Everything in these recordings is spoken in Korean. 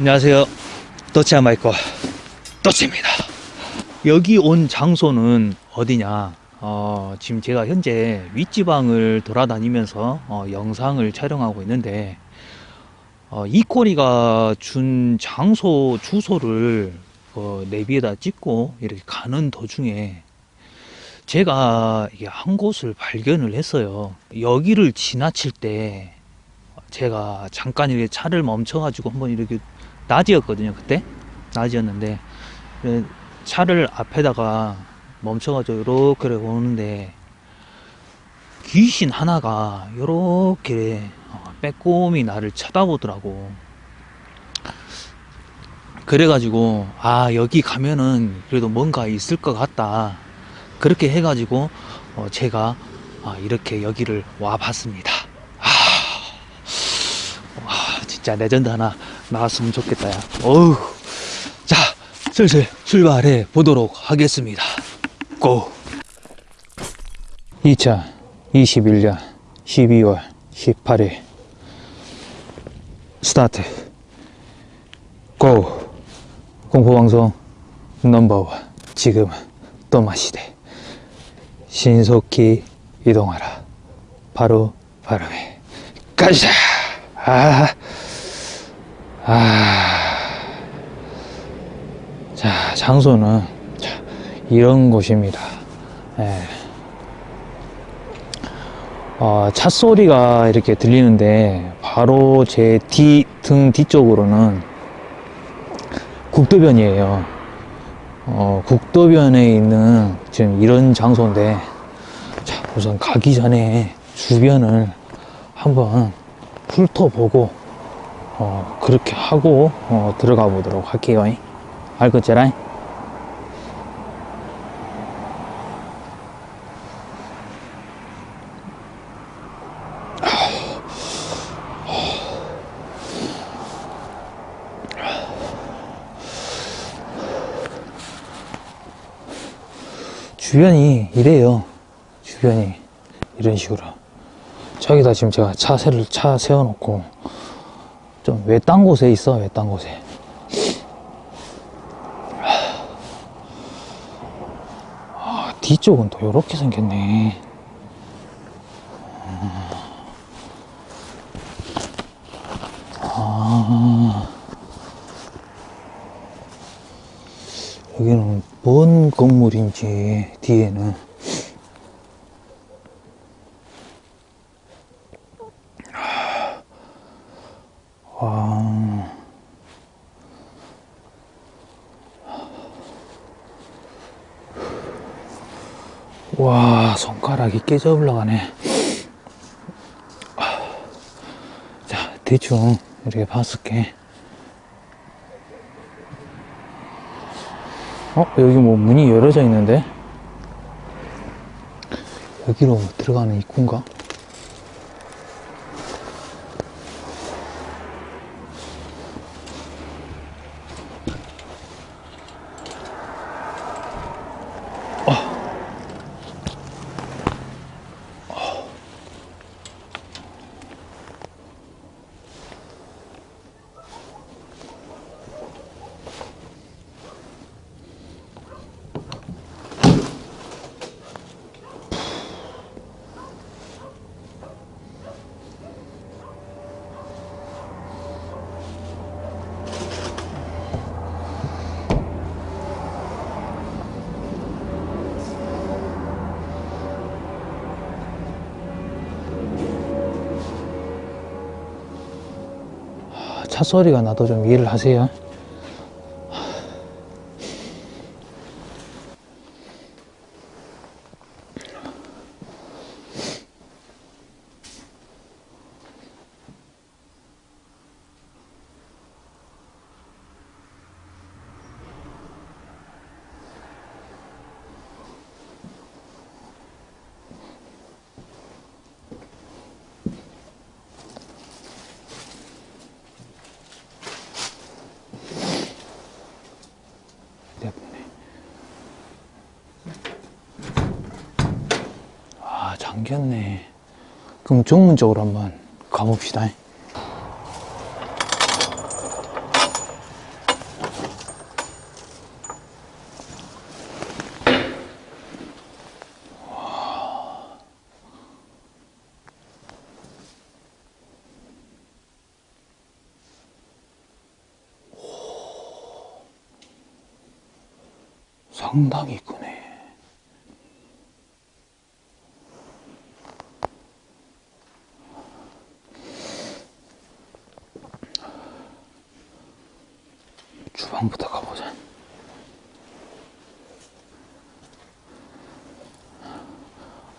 안녕하세요. 또치아 마이커 또치입니다. 여기 온 장소는 어디냐? 어, 지금 제가 현재 윗지방을 돌아다니면서 어, 영상을 촬영하고 있는데 어, 이꼬리가 준 장소 주소를 어, 내비에다 찍고 이렇게 가는 도중에 제가 한 곳을 발견을 했어요. 여기를 지나칠 때 제가 잠깐 이렇게 차를 멈춰 가지고 한번 이렇게 낮이었거든요 그때. 낮이었는데 그 차를 앞에다가 멈춰가지고 이렇게 오는데 귀신 하나가 이렇게 빼꼼히 나를 쳐다보더라고. 그래가지고 아 여기 가면은 그래도 뭔가 있을 것 같다. 그렇게 해가지고 어 제가 아 이렇게 여기를 와 봤습니다. 아, 진짜 레전드 하나 나왔으면 좋겠다. 야. 어우. 자, 슬슬 출발해 보도록 하겠습니다. go! 2021년 12월 18일 스타트 go! 공포방송 넘버원 지금은 또마시대 신속히 이동하라 바로 바람에 가자! 아, 아, 자, 장소는 자, 이런 곳입니다. 예. 어, 차 소리가 이렇게 들리는데 바로 제 뒤, 등 뒤쪽으로는 국도변이에요. 어, 국도변에 있는 지금 이런 장소인데 자, 우선 가기 전에 주변을 한번 훑어보고 어, 그렇게 하고 어, 들어가 보도록 할게요. 알겠지라 주변이 이래요. 주변이 이런 식으로. 저기다 지금 제가 차세를 차 세워놓고 좀 외딴 곳에 있어? 외딴 곳에? 아, 뒤쪽은 또 이렇게 생겼네. 아, 여기는 뭔 건물인지 뒤에는 와. 와, 손가락이 깨져 올라가네. 자, 대충 이렇게 봤을게. 어, 여기 뭐 문이 열어져 있는데? 여기로 들어가는 입구인가? 차 소리가 나도 좀 이해를 하세요. 생겼네. 그럼 정문 쪽으로 한번 가봅시다. 상당히 큰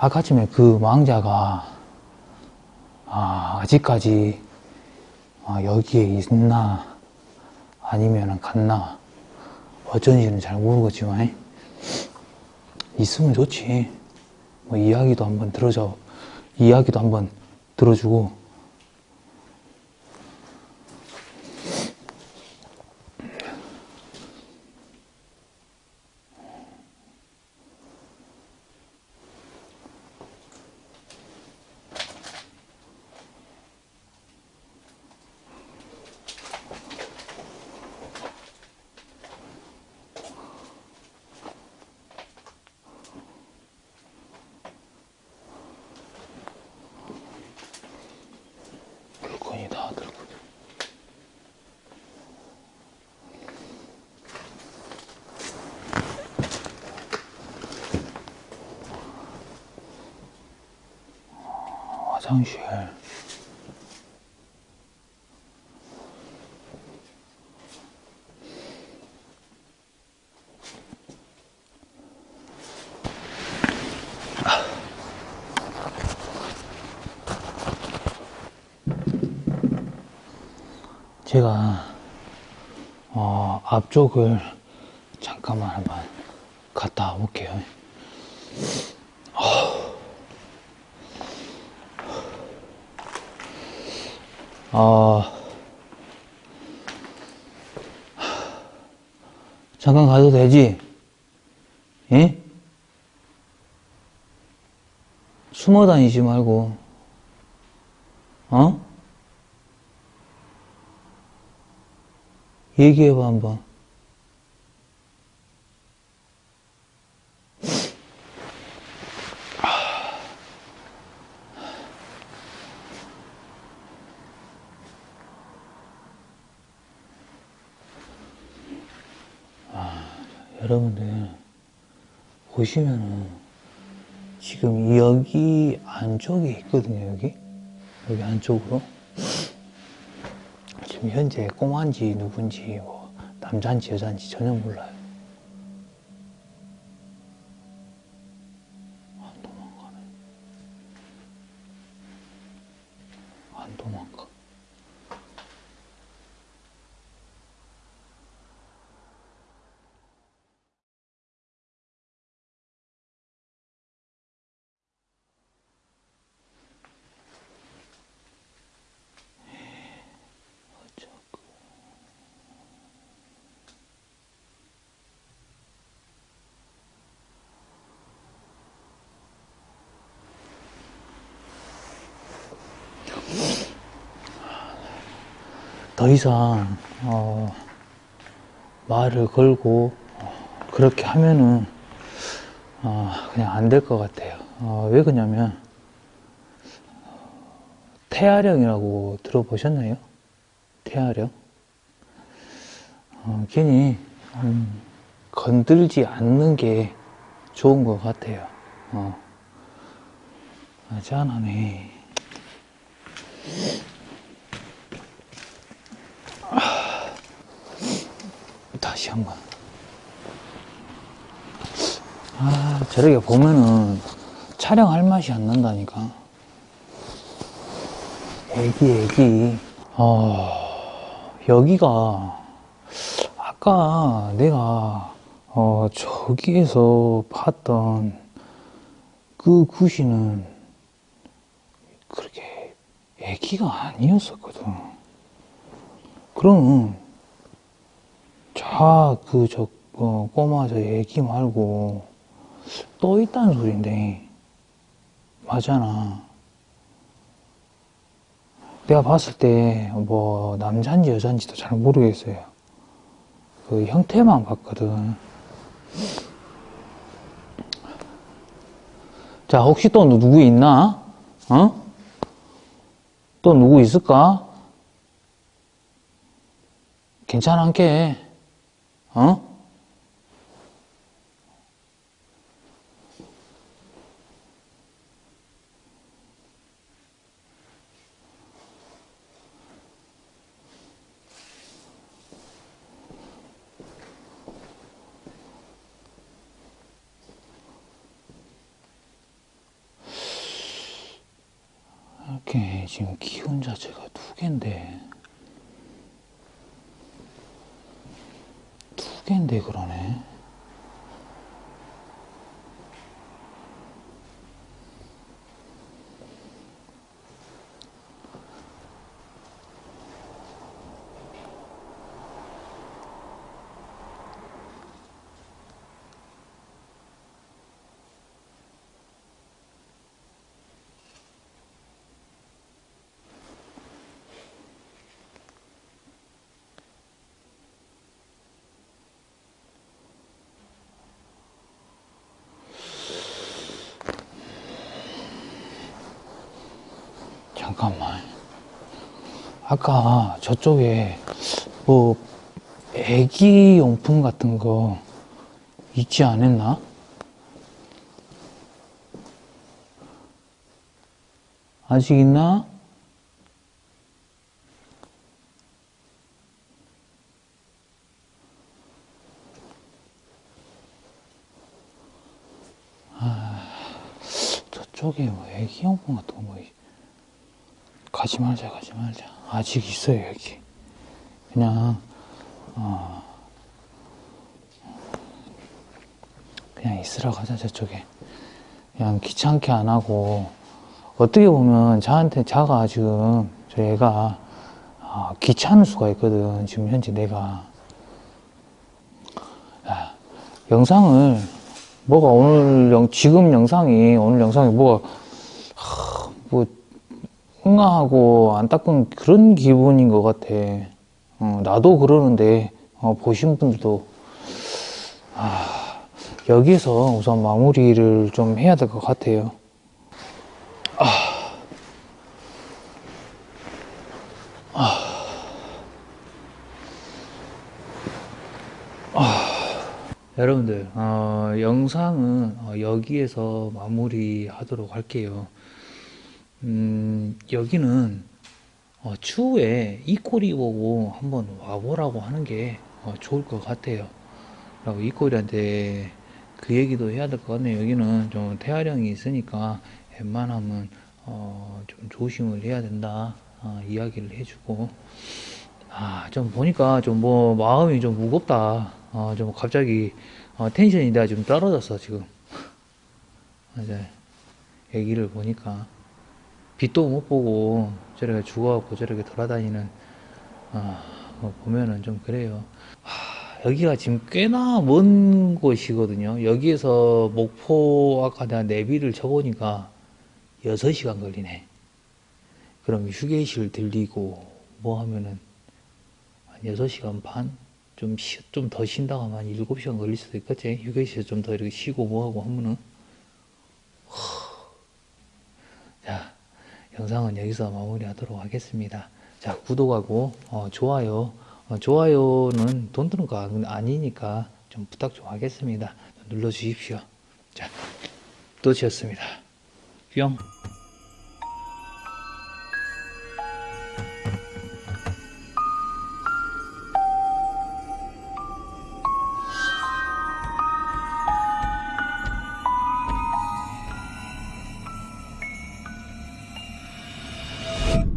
아까 전에 그 망자가 아, 아직까지 아, 여기에 있나? 아니면 갔나? 어쩐지는 잘 모르겠지만 있으면 좋지. 뭐 이야기도 한번 들어줘 이야기도 한번 들어주고 물건이 다 들고 화장실 제가 어, 앞쪽을 잠깐만 한번 갔다 올게요. 어, 잠깐 가도 되지? 예? 숨어 다니지 말고, 어? 얘기해봐, 한번. 여러분들 보시면은 지금 여기 안쪽에 있거든요 여기? 여기 안쪽으로? 지금 현재 꼬마인지 누군지 뭐 남자인지 여자인지 전혀 몰라요 더 이상 어, 말을 걸고 어, 그렇게 하면은 어, 그냥 안 될 것 같아요. 어, 왜 그러냐면 태아령이라고 들어보셨나요? 태아령? 어, 괜히 음, 건들지 않는 게 좋은 것 같아요. 어. 아, 짠하네. 다시 한 번. 아, 저렇게 보면은 촬영할 맛이 안 난다니까. 애기, 애기. 어, 여기가, 아까 내가, 어, 저기에서 봤던 그 구시는 그렇게 애기가 아니었었거든. 그럼, 자, 그, 저, 어, 꼬마 저 애기 말고, 또 있다는 소린데, 맞잖아. 내가 봤을 때, 뭐, 남자인지 여자인지도 잘 모르겠어요. 그 형태만 봤거든. 자, 혹시 또 누구 있나? 어? 또 누구 있을까? 괜찮은게 어? 저쪽에 지금 기운 자체가 두 개인데 두 개인데 그러네 잠깐만 아까 저쪽에 뭐 애기 용품 같은 거 있지 않았나? 아직 있나? 저쪽에 뭐 애기 용품 같은 거 뭐, 있- 가지 말자, 가지 말자. 아직 있어요, 여기. 그냥, 어, 그냥 있으라고 하자, 저쪽에. 그냥 귀찮게 안 하고, 어떻게 보면 저한테, 자가 지금, 저 애가, 아, 귀찮을 수가 있거든. 지금 현재 내가. 야, 영상을, 뭐가 오늘 영, 지금 영상이, 오늘 영상이 뭐가, 하, 뭐, 흥하고 안타까운 그런 기분인 것 같아. 어, 나도 그러는데, 어, 보신 분들도, 아, 여기서 우선 마무리를 좀 해야 될 것 같아요. 여러분들 어, 영상은 어, 여기에서 마무리하도록 할게요. 음, 여기는 어, 추후에 이꼬리 보고 한번 와보라고 하는 게 어, 좋을 것 같아요. 라고 이꼬리한테 그 얘기도 해야 될 것 같네요. 여기는 좀 태아령이 있으니까 웬만하면 어, 좀 조심을 해야 된다 어, 이야기를 해주고 아, 좀 보니까 좀 뭐 마음이 좀 무겁다. 어, 좀 갑자기 어, 텐션이 내가 좀 떨어졌어 지금. 이제 얘기를 보니까 빛도 못 보고 저렇게 죽어갖고 저렇게 돌아다니는 아, 뭐 보면은 좀 그래요. 하, 여기가 지금 꽤나 먼 곳이거든요. 여기에서 목포 아까 내가 내비를 쳐보니까 6시간 걸리네. 그럼 휴게실 들리고 뭐 하면은 한 6시간 반? 좀, 쉬, 좀더 쉰다고 하면 한 7시간 걸릴 수도 있겠지? 휴게실 좀더 이렇게 쉬고 뭐하고 하면은. 자, 영상은 여기서 마무리 하도록 하겠습니다. 자, 구독하고, 어, 좋아요. 어, 좋아요는 돈 드는 거 아니- 아니니까 좀 부탁 좀 하겠습니다. 눌러주십시오. 자, 또치였습니다. 뿅.